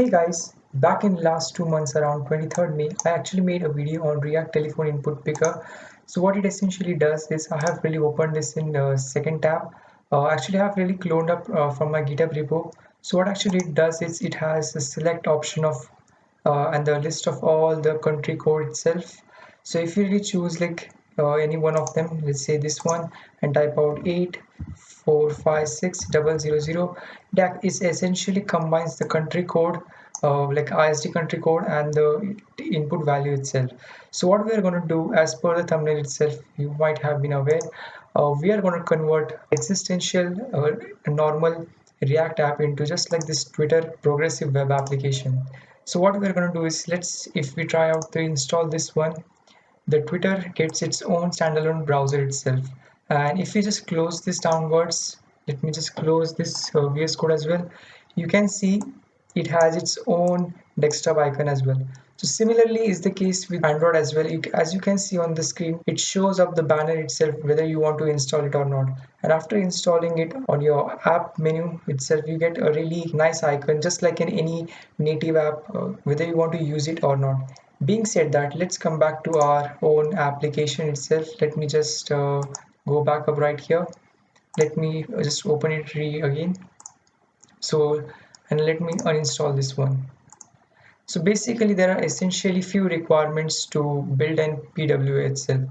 Hey guys, back in last two months around 23rd May, I actually made a video on React Telephone Input Picker. So what it essentially does is I have really opened this in the second tab. Uh, actually, I have really cloned up uh, from my GitHub repo. So what actually it does is it has a select option of uh, and the list of all the country code itself. So if you really choose like uh, any one of them, let's say this one, and type out 8 four five six double zero zero. That is essentially combines the country code uh, like ISD country code and the input value itself. So what we are going to do as per the thumbnail itself you might have been aware uh, we are going to convert existential uh, normal react app into just like this twitter progressive web application. So what we're going to do is let's if we try out to install this one the twitter gets its own standalone browser itself. And if we just close this downwards let me just close this uh, VS Code as well you can see it has its own desktop icon as well. So similarly is the case with Android as well. You, as you can see on the screen it shows up the banner itself whether you want to install it or not. And after installing it on your app menu itself you get a really nice icon just like in any native app uh, whether you want to use it or not being said that let's come back to our own application itself let me just uh, go back up right here let me just open it again so and let me uninstall this one so basically there are essentially few requirements to build an PWA itself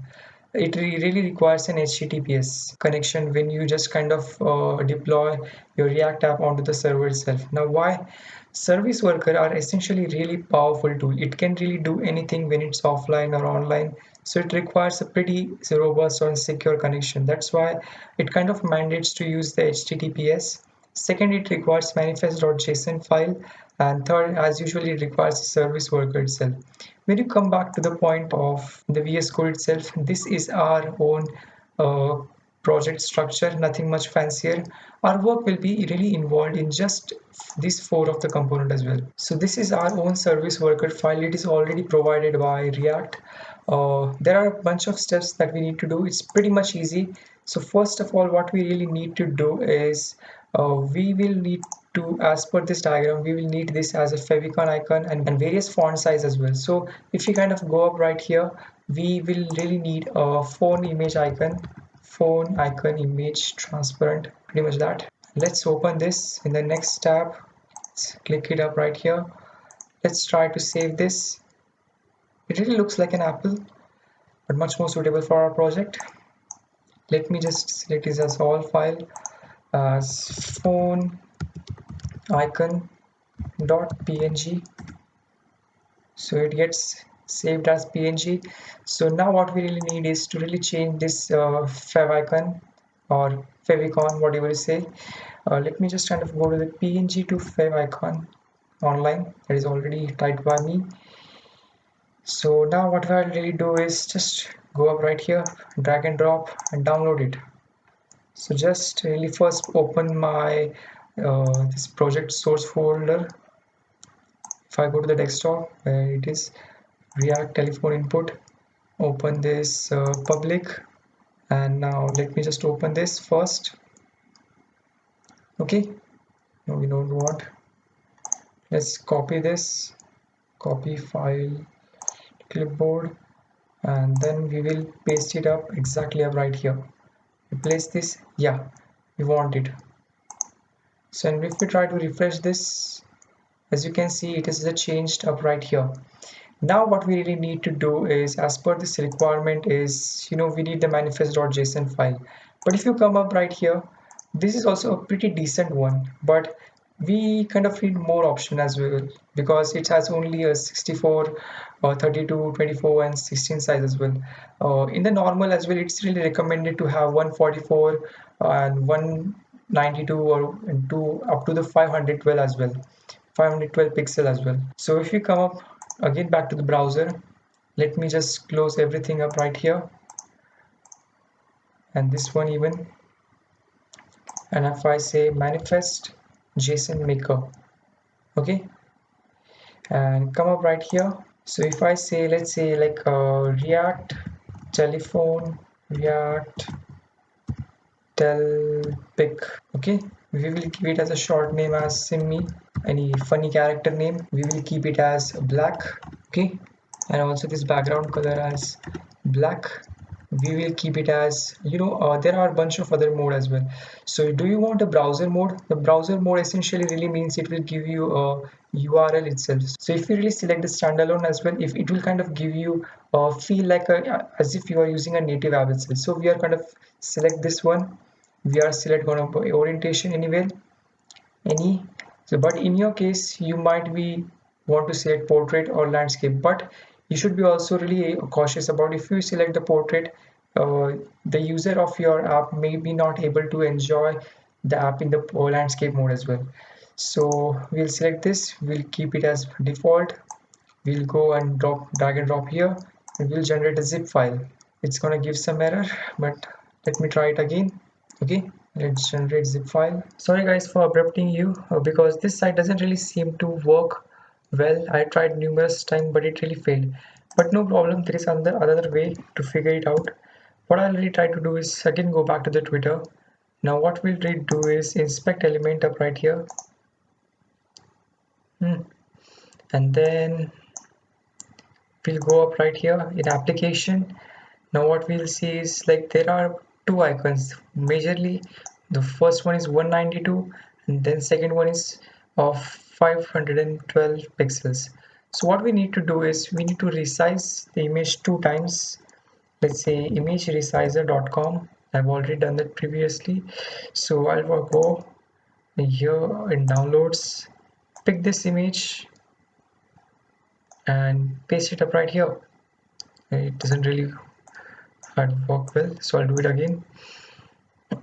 it really requires an HTTPS connection when you just kind of uh, deploy your React app onto the server itself. Now why? Service worker are essentially really powerful tool. It can really do anything when it's offline or online. So it requires a pretty robust and secure connection. That's why it kind of mandates to use the HTTPS. Second, it requires manifest.json file. And third, as usually, it requires a service worker itself. When you come back to the point of the VS Code itself, this is our own uh, project structure, nothing much fancier. Our work will be really involved in just these four of the component as well. So this is our own service worker file. It is already provided by React. Uh, there are a bunch of steps that we need to do. It's pretty much easy. So first of all, what we really need to do is uh, we will need to, as per this diagram, we will need this as a favicon icon and, and various font size as well. So if you kind of go up right here, we will really need a phone image icon phone icon image transparent pretty much that. Let's open this in the next tab. Let's click it up right here. Let's try to save this. It really looks like an apple but much more suitable for our project. Let me just select this as all file as phone icon dot png so it gets saved as png so now what we really need is to really change this uh, favicon or favicon whatever you say. Uh, let me just kind of go to the png to fav icon online. That is already typed by me. So now what I'll really do is just go up right here drag and drop and download it. So just really first open my uh, this project source folder. If I go to the desktop where it is react telephone input. Open this uh, public. And now let me just open this first. Okay. No we don't want let's copy this. Copy file clipboard. And then we will paste it up exactly up right here. Replace this. Yeah. We want it. So and if we try to refresh this as you can see it is a changed up right here now what we really need to do is as per this requirement is you know we need the manifest.json file. But if you come up right here this is also a pretty decent one but we kind of need more option as well because it has only a 64 uh, 32 24 and 16 size as well. Uh, in the normal as well it's really recommended to have 144 and 192 or two up to the 512 as well. 512 pixel as well. So if you come up again back to the browser. Let me just close everything up right here. And this one even. And if I say manifest JSON maker. Okay? And come up right here. So if I say let's say like uh, react telephone react tel pick okay we will give it as a short name as simmy. Any funny character name we will keep it as black okay? And also this background color as black. We will keep it as you know uh, there are a bunch of other mode as well. So do you want a browser mode? The browser mode essentially really means it will give you a url itself. So if you really select the standalone as well if it will kind of give you uh, feel like a, as if you are using a native app itself. So we are kind of select this one we are select of orientation anywhere? Any? So but in your case you might be want to select portrait or landscape but you should be also really cautious about if you select the portrait uh, the user of your app may be not able to enjoy the app in the landscape mode as well. So we'll select this we'll keep it as default. We'll go and drop drag and drop here and we'll generate a zip file. It's gonna give some error but let me try it again okay let's generate zip file. Sorry guys for abrupting you uh, because this site doesn't really seem to work well. I tried numerous times but it really failed. But no problem there is another other way to figure it out. What I'll really try to do is again go back to the Twitter. Now what we'll really do is inspect element up right here. Hmm. and then we'll go up right here in application. Now what we'll see is like there are two icons majorly. The first one is 192 and then second one is of 512 pixels. So what we need to do is we need to resize the image two times. Let's say image resizer.com I've already done that previously. So I'll go here in downloads pick this image and paste it up right here. It doesn't really work well so I'll do it again.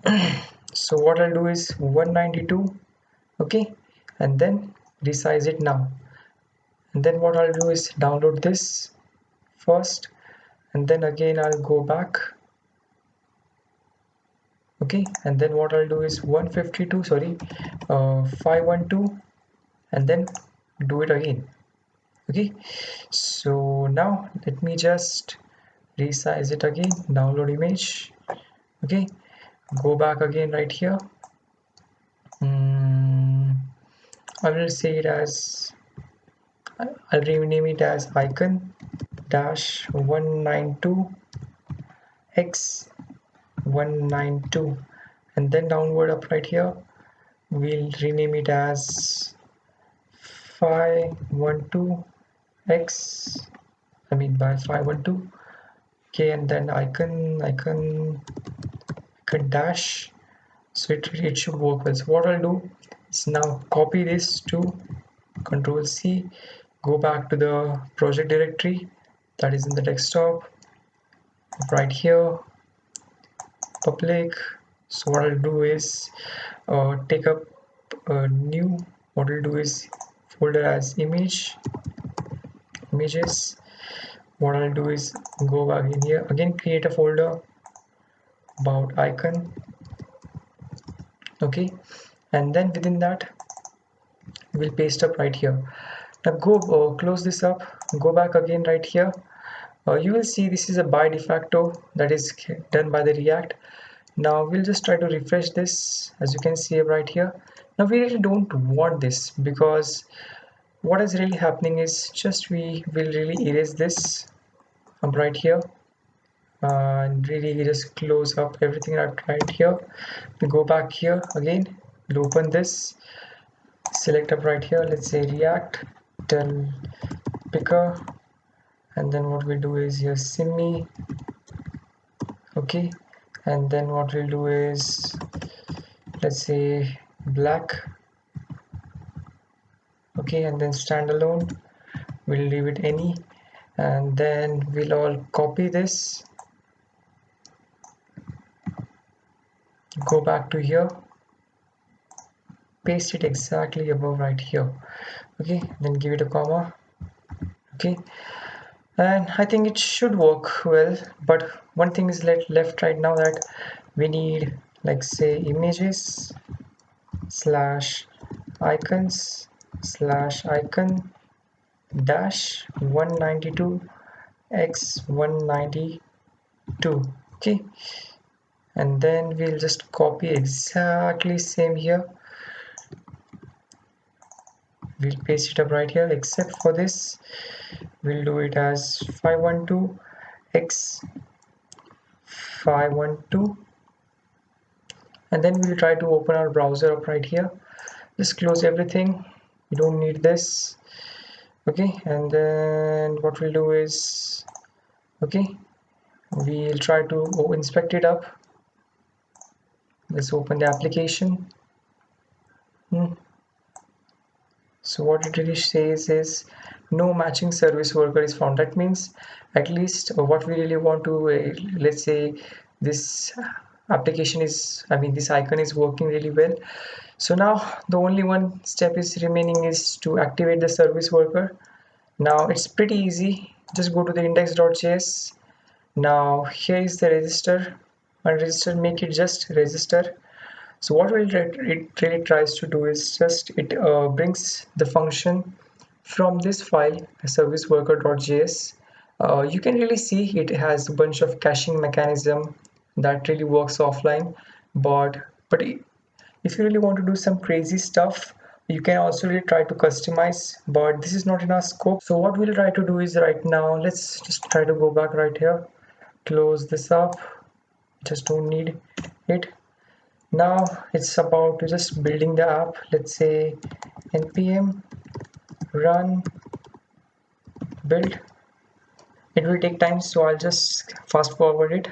So what I'll do is 192 okay? And then resize it now. And then what I'll do is download this first and then again I'll go back okay? And then what I'll do is 152 sorry uh, 512 and then do it again okay? So now let me just resize it again? Download image. Okay. Go back again right here. Hmm. I will say it as I'll rename it as icon dash 192 x 192 and then downward up right here we'll rename it as 512 x I mean by 512 okay and then icon icon icon dash. So it, it should work well. So what I'll do is now copy this to control C go back to the project directory that is in the desktop right here public. So what I'll do is uh, take up a new what I'll do is folder as image images what I'll do is go back in here. Again create a folder about icon. Okay. And then within that we'll paste up right here. Now go uh, close this up. Go back again right here. Uh, you will see this is a by de facto that is done by the react. Now we'll just try to refresh this as you can see right here. Now we really don't want this because what is really happening is just we will really erase this up right here uh, and really just close up everything right here. We go back here again we'll open this select up right here let's say react tell picker and then what we'll do is here simi okay and then what we'll do is let's say black okay and then standalone we'll leave it any. And then we'll all copy this. Go back to here. Paste it exactly above right here. Okay then give it a comma. Okay. And I think it should work well but one thing is left left right now that we need like say images slash icons slash icon dash 192 x 192 okay? And then we'll just copy exactly same here. We'll paste it up right here except for this. We'll do it as 512 x 512 and then we'll try to open our browser up right here. Just close everything we don't need this. Okay and then what we'll do is okay we'll try to inspect it up. Let's open the application. Hmm. so what it really says is no matching service worker is found that means at least what we really want to uh, let's say this application is i mean this icon is working really well so now the only one step is remaining is to activate the service worker. Now it's pretty easy. Just go to the index.js now here is the register. And register make it just register. So what it really tries to do is just it uh, brings the function from this file service worker.js uh, you can really see it has a bunch of caching mechanism that really works offline but but if you really want to do some crazy stuff you can also really try to customize but this is not in our scope. So what we'll try to do is right now let's just try to go back right here. Close this up. Just don't need it. Now it's about just building the app. Let's say npm run build. It will take time so I'll just fast forward it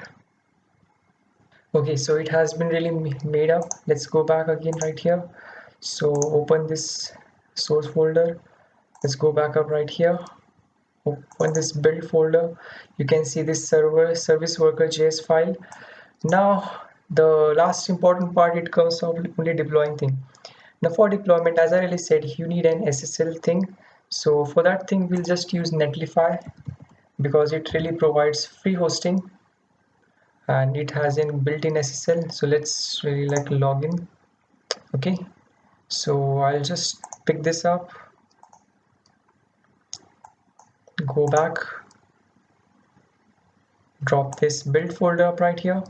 okay so it has been really made up. Let's go back again right here. So open this source folder. Let's go back up right here. Open this build folder. You can see this server service worker js file. Now the last important part it comes of only deploying thing. Now for deployment as i really said you need an ssl thing. So for that thing we'll just use netlify because it really provides free hosting and it has an built-in ssl so let's really like login okay. So i'll just pick this up. Go back. Drop this build folder up right here.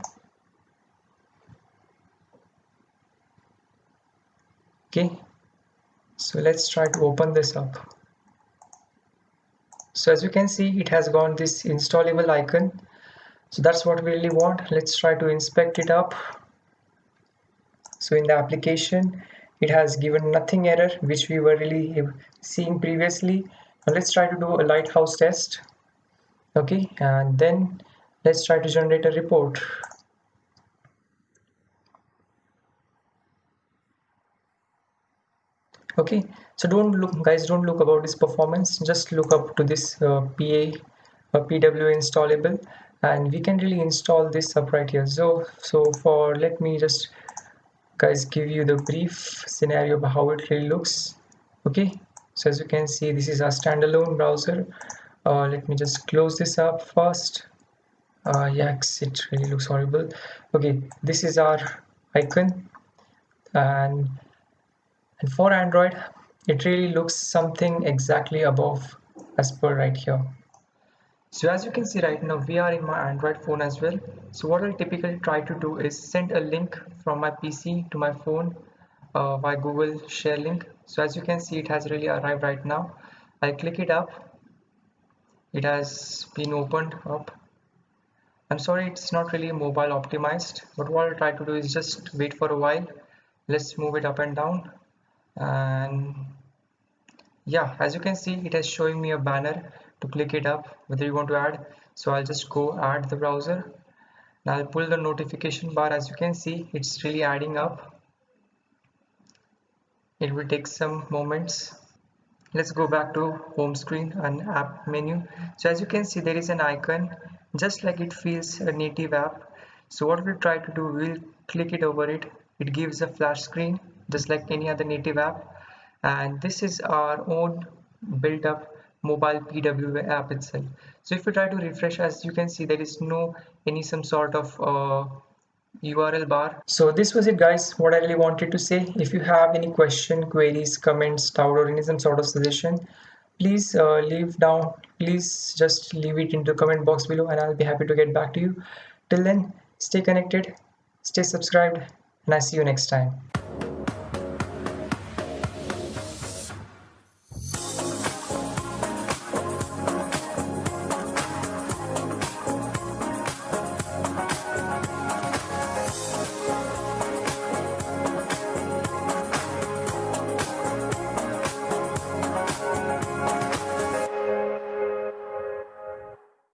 Okay. So let's try to open this up. So as you can see it has gone this installable icon so that's what we really want. Let's try to inspect it up. So in the application it has given nothing error which we were really seeing previously. Now let's try to do a lighthouse test. Okay and then let's try to generate a report. Okay so don't look guys don't look about this performance. Just look up to this uh, pa uh, pw installable and we can really install this up right here. So so for let me just guys give you the brief scenario of how it really looks. Okay? So as you can see this is a standalone browser. Uh, let me just close this up first. Uh, yaks it really looks horrible. Okay this is our icon. And and for Android it really looks something exactly above as per right here so as you can see right now we are in my Android phone as well. So what I'll typically try to do is send a link from my PC to my phone uh, by Google share link. So as you can see it has really arrived right now. I click it up. It has been opened up. I'm sorry it's not really mobile optimized but what I'll try to do is just wait for a while. Let's move it up and down. And yeah as you can see it is showing me a banner to click it up whether you want to add. So I'll just go add the browser. Now I'll pull the notification bar. As you can see it's really adding up. It will take some moments. Let's go back to home screen and app menu. So as you can see there is an icon just like it feels a native app. So what we'll try to do we'll click it over it. It gives a splash screen just like any other native app. And this is our own built up mobile PW app itself. So if we try to refresh as you can see there is no any some sort of uh, URL bar. So this was it guys. What I really wanted to say if you have any question queries comments doubt or any some sort of suggestion please uh, leave down please just leave it in the comment box below and I'll be happy to get back to you. Till then stay connected stay subscribed and I see you next time